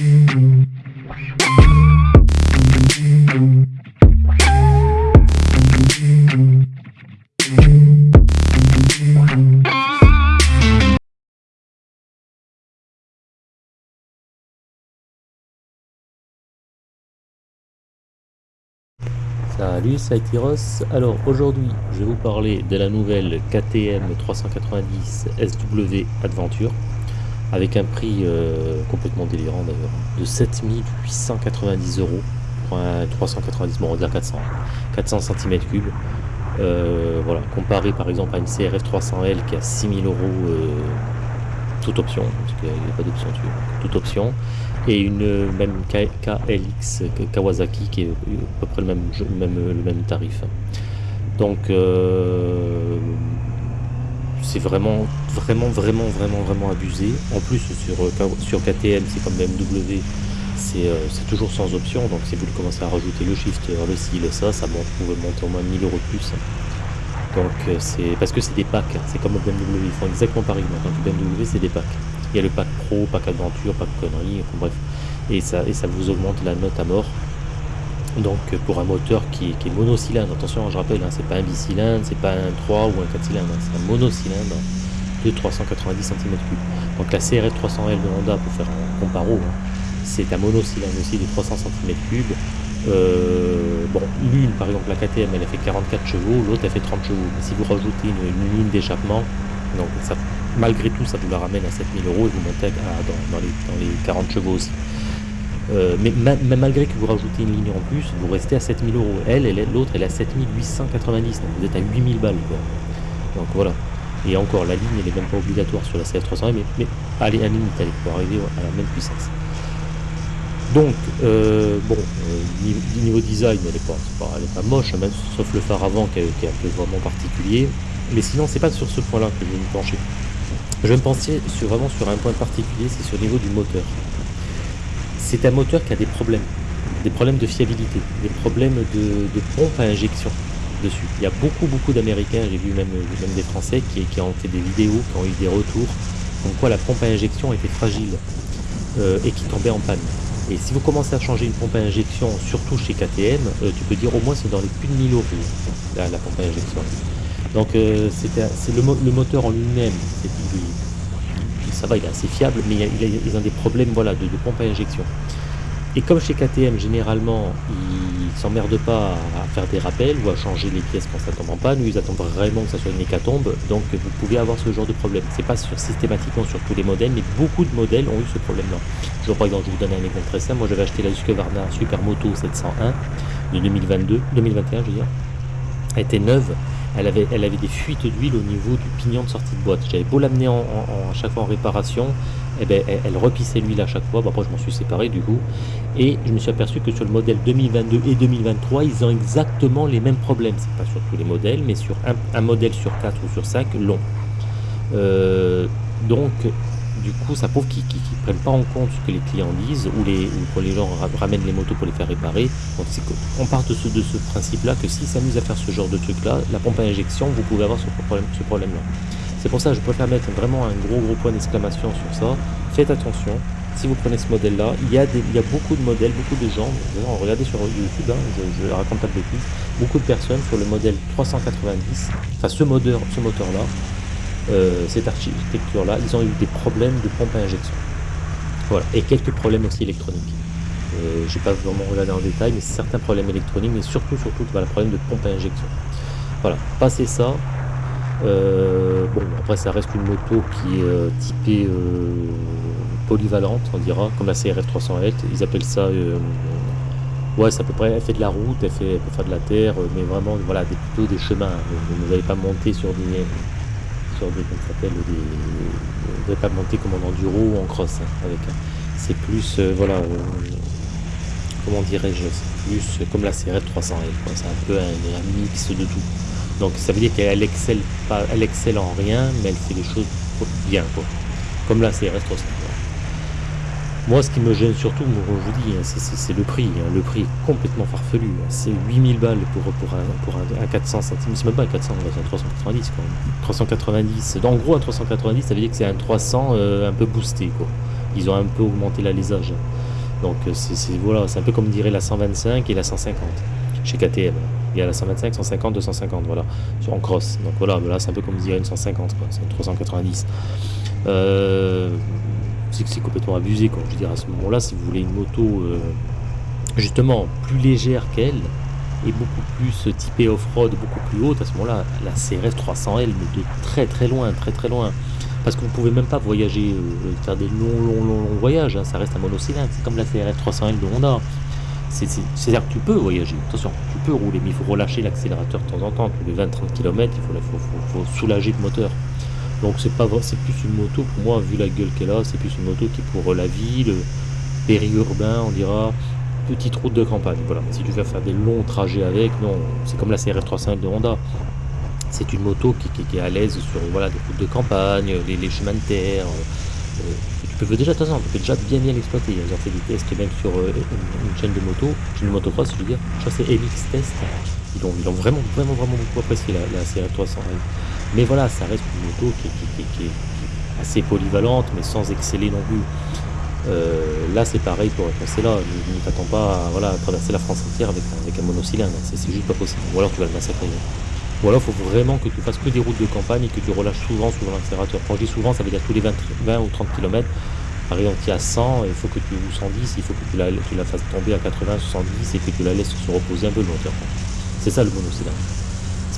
Salut, c'est Tyros. Alors aujourd'hui, je vais vous parler de la nouvelle KTM 390 SW Adventure avec un prix euh, complètement délirant d'ailleurs de 7890 euros pour un 390, bon on va dire 400, 400 cm3. voilà, comparé par exemple à une CRF 300L qui a 6000 euros euh, toute option, parce qu'il n'y a pas d'option dessus, toute option et une même KLX Kawasaki qui est à peu près le même, même, le même tarif. Donc euh, c'est vraiment vraiment vraiment vraiment vraiment abusé. En plus sur, sur KTM c'est comme BMW euh, c'est toujours sans option donc si vous commencez à rajouter le shifter, le ci, le ça, ça monte, vous pouvez monter au moins 1000 euros de plus. Donc euh, c'est parce que c'est des packs, c'est comme BMW, ils font exactement pareil. Donc BMW c'est des packs. Il y a le pack pro, pack aventure, pack conneries, bref. Et ça vous augmente la note à mort. Donc pour un moteur qui, est monocylindre, attention je rappelle, hein, c'est pas un bicylindre, c'est pas un 3 ou un 4 cylindres, hein, c'est un monocylindre de 390 cm3. Donc la CRF 300L de Honda, pour faire un comparo, hein, c'est un monocylindre aussi de 300 cm3. Euh, bon, l'une par exemple la KTM elle a fait 44 chevaux, l'autre elle fait 30 chevaux. Mais si vous rajoutez une, ligne d'échappement, donc malgré tout, ça vous la ramène à 7000 euros et vous montez dans, les, 40 chevaux aussi. Euh, mais, malgré que vous rajoutez une ligne en plus, vous restez à 7000 euros. Elle, l'autre, elle est à 7890, donc vous êtes à 8000 balles. Donc voilà. Et encore, la ligne, elle n'est même pas obligatoire sur la CF300, mais, mais allez, à la limite, elle pour arriver à la même puissance. Donc, euh, bon, euh, niveau, design, elle n'est pas, moche, même, sauf le phare avant qui est, qui est un peu vraiment particulier. Mais sinon, c'est pas sur ce point-là que je vais me pencher. Je vais me sur, vraiment sur un point particulier, c'est sur le niveau du moteur. C'est un moteur qui a des problèmes, des problèmes de fiabilité, des problèmes de, pompe à injection dessus. Il y a beaucoup beaucoup d'Américains, j'ai vu même, des Français qui, ont fait des vidéos, qui ont eu des retours, comme quoi la pompe à injection était fragile euh, et qui tombait en panne. Et si vous commencez à changer une pompe à injection, surtout chez KTM, euh, tu peux dire au moins c'est dans les plus de 1000 euros la pompe à injection. Donc euh, c'est le, moteur en lui-même, ça va, il est assez fiable, mais il, ils ont des problèmes voilà, de, pompe à injection. Et comme chez KTM, généralement, ils s'emmerdent pas à faire des rappels ou à changer les pièces quand ça tombe en ils attendent vraiment que ça soit une hécatombe, donc vous pouvez avoir ce genre de problème. C'est pas sur, systématiquement sur tous les modèles, mais beaucoup de modèles ont eu ce problème-là. Je par exemple, je vous donne un exemple très simple, moi j'avais acheté la Husqvarna Supermoto 701 de 2022, 2021 je veux dire, elle était neuve, elle avait, des fuites d'huile au niveau du pignon de sortie de boîte. J'avais beau l'amener en, à chaque fois en réparation, eh ben, elle, repissait l'huile à chaque fois. après, je m'en suis séparé du coup. Et je me suis aperçu que sur le modèle 2022 et 2023, ils ont exactement les mêmes problèmes. C'est pas sur tous les modèles, mais sur un, modèle sur 4 ou sur 5 long. Euh, donc, du coup, ça prouve qu'ils ne prennent pas en compte ce que les clients disent ou, les, quand les gens ramènent les motos pour les faire réparer. Donc, on part de ce, principe-là que si s'amuse à faire ce genre de truc-là, la pompe à injection, vous pouvez avoir ce problème-là. Ce problème C'est pour ça que je préfère mettre vraiment un gros gros point d'exclamation sur ça. Faites attention, si vous prenez ce modèle-là, il, y a il y a beaucoup de modèles, beaucoup de gens, regardez sur YouTube, hein, je, ne raconte pas de bêtises, beaucoup de personnes sur le modèle 390, enfin ce moteur, ce moteur-là, euh, cette architecture-là, ils ont eu des problèmes de pompe à injection. Voilà, et quelques problèmes aussi électroniques. Euh, je n'ai pas vraiment regardé en détail, mais certains problèmes électroniques, mais surtout, surtout, voilà, problème de pompe à injection. Voilà, passer ça. Euh, bon, après, ça reste une moto qui est typée polyvalente, on dira, comme la CRF 300L. Ils appellent ça. ouais, c'est à peu près. Elle fait de la route, elle, fait, peut faire de la terre, mais vraiment, voilà, des, plutôt des chemins. Vous n'allez pas monter sur des des, s'appelle, des, pas monter comme en enduro ou en cross. Hein, avec C'est plus, euh, voilà, euh, comment dirais-je, c'est plus comme la CRF 300 C'est un peu un, mix de tout. Donc ça veut dire qu'elle excelle pas, elle excelle en rien, mais elle fait les choses bien, quoi. Comme la CRF 300. Moi, ce qui me gêne surtout, je vous dis, hein, c'est le prix. Hein. Le prix est complètement farfelu. Hein. C'est 8000 balles pour, un, pour un, 400 centimes. C'est même pas un 400, c'est un 390 quand même. 390. En gros, un 390, ça veut dire que c'est un 300 euh, un peu boosté. Quoi. Ils ont un peu augmenté l'alésage. Donc c'est voilà, un peu comme dirait la 125 et la 150 chez KTM. Il y a la 125, 150, 250, voilà, en cross. Donc voilà, là c'est un peu comme dirait une 150, c'est une 390. Euh, c'est complètement abusé, quoi. Je veux dire, à ce moment-là, si vous voulez une moto euh, justement plus légère qu'elle et beaucoup plus typée off-road, beaucoup plus haute, à ce moment-là, la CRF 300L, mais de très très loin, très très loin. Parce que vous pouvez même pas voyager, euh, faire des longs, longs, longs, longs voyages, hein. ça reste un monocylindre, c'est comme la CRF 300L de Honda. C'est-à-dire que tu peux voyager, attention, tu peux rouler, mais il faut relâcher l'accélérateur de temps en temps, tous les 20-30 km, il faut, faut, soulager le moteur. Donc c'est pas c'est plus une moto pour moi, vu la gueule qu'elle a, c'est plus une moto qui est pour la ville, périurbain, on dira, petite route de campagne. Voilà. Si tu veux faire des longs trajets avec, non, c'est comme la CRF 305 de Honda. C'est une moto qui, est à l'aise sur voilà, des routes de campagne, les, chemins de terre. Euh, tu peux déjà, de tu peux déjà bien bien l'exploiter. Ils ont fait des tests même sur euh, une, chaîne de moto, une chaîne de motocross, je veux dire. Je crois que c'est MX Test. Ils ont, ils ont, vraiment, vraiment, vraiment beaucoup apprécié la, la CRF 300. Mais voilà, ça reste une moto qui, est assez polyvalente, mais sans exceller non plus. Euh, là, c'est pareil pour passer là. Ne t'attends pas à, traverser la France entière avec, un monocylindre. C'est juste pas possible. Ou alors tu vas le massacrer. Ou alors il faut vraiment que tu fasses que des routes de campagne et que tu relâches souvent sur l'accélérateur. Quand je dis souvent, ça veut dire tous les 20, 20 ou 30 km. Par exemple, tu à 100, il faut que tu ou 110, il faut que tu la, tu la fasses tomber à 80, 70 et que tu la laisses se reposer un peu longtemps. C'est ça le monocylindre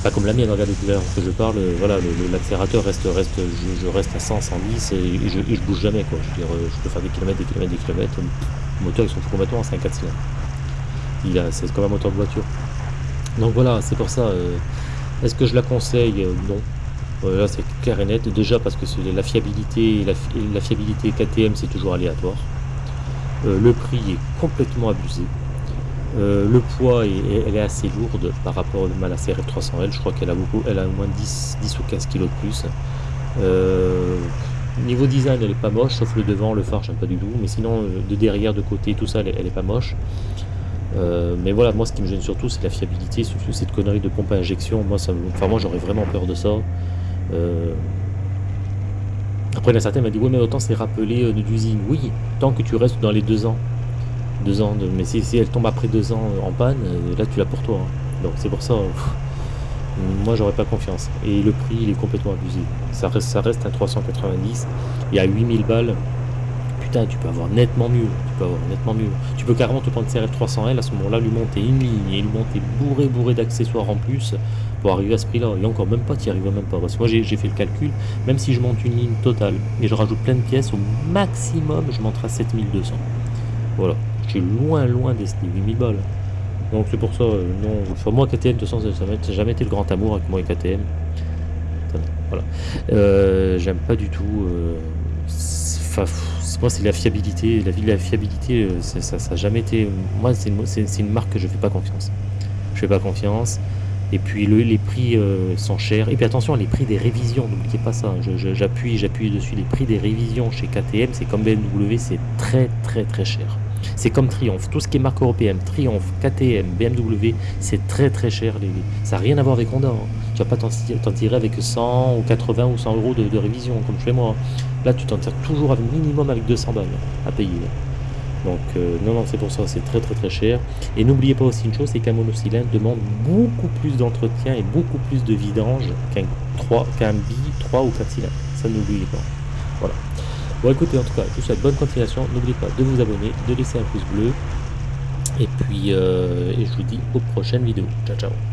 pas comme la mienne, regardez tout à l'heure que je parle, voilà, l'accélérateur reste, reste je, reste à 100, 110 et, je, bouge jamais quoi. Je veux dire, je peux faire des kilomètres, des kilomètres, des kilomètres. Le moteur ils sont complètement c'est un 4 cylindres. C'est comme un moteur de voiture. Donc voilà, c'est pour ça. Euh, est-ce que je la conseille? Non. là c'est clair et net. Déjà parce que la fiabilité, la, fiabilité KTM c'est toujours aléatoire. Euh, le prix est complètement abusé. Euh, le poids, elle est assez lourde par rapport à la CRF 300L. Je crois qu'elle a beaucoup, elle a au moins 10, 10 ou 15 kg de plus. Euh, niveau design, elle est pas moche, sauf le devant, le phare, j'aime pas du tout. Mais sinon, euh, de derrière, de côté, tout ça, elle, est pas moche. mais voilà, moi, ce qui me gêne surtout, c'est la fiabilité, surtout cette connerie de pompe à injection. Moi, enfin, moi, j'aurais vraiment peur de ça. Après, certains m'a dit, oui, mais autant c'est rappelé d'usine. Oui, tant que tu restes dans les deux ans deux ans de... mais si, elle tombe après deux ans en panne euh, là tu l'as pour toi hein. donc c'est pour ça moi j'aurais pas confiance. Et le prix il est complètement abusé. Ça reste, ça reste un 390 il y a 8000 balles. Putain tu peux avoir nettement mieux. Tu peux avoir nettement mieux. Tu peux carrément te prendre CRF 300L à ce moment là lui monter une ligne et lui monter bourré bourré d'accessoires en plus pour arriver à ce prix là et encore même pas tu n'y arrives même pas. Parce que moi j'ai fait le calcul. Même si je monte une ligne totale et je rajoute plein de pièces au maximum je monterai à 7200 voilà je suis loin, loin des 8000 balles. Donc c'est pour ça, euh, non. Moi, KTM, de toute façon, ça n'a jamais été le grand amour avec moi et KTM. Voilà. Euh, j'aime pas du tout. Euh, moi, c'est la fiabilité. La, la fiabilité, ça n'a jamais été. Moi, c'est une, marque que je fais pas confiance. Je fais pas confiance. Et puis le, les prix sont chers. Et puis attention, les prix des révisions, n'oubliez pas ça. J'appuie, j'appuie dessus. Les prix des révisions chez KTM, c'est comme BMW, c'est très très très cher. C'est comme Triumph, tout ce qui est marque européenne, Triumph, KTM, BMW, c'est très très cher. Les... Ça n'a rien à voir avec Honda. Hein. Tu vas pas t'en tirer avec 100 ou 80 ou 100 euros de, révision, comme chez moi. Là, tu t'en tires toujours avec minimum avec 200 balles à payer. Donc, euh, non, non, c'est pour ça, c'est très très très cher. Et n'oubliez pas aussi une chose, c'est qu'un monocylindre demande beaucoup plus d'entretien et beaucoup plus de vidange qu'un qu'un bi 3 ou 4 cylindres. Ça, n'oubliez pas. Voilà. Bon écoutez, en tout cas, je vous souhaite bonne continuation. N'oubliez pas de vous abonner, de laisser un pouce bleu. Et puis, euh, et je vous dis aux prochaines vidéos. Ciao, ciao.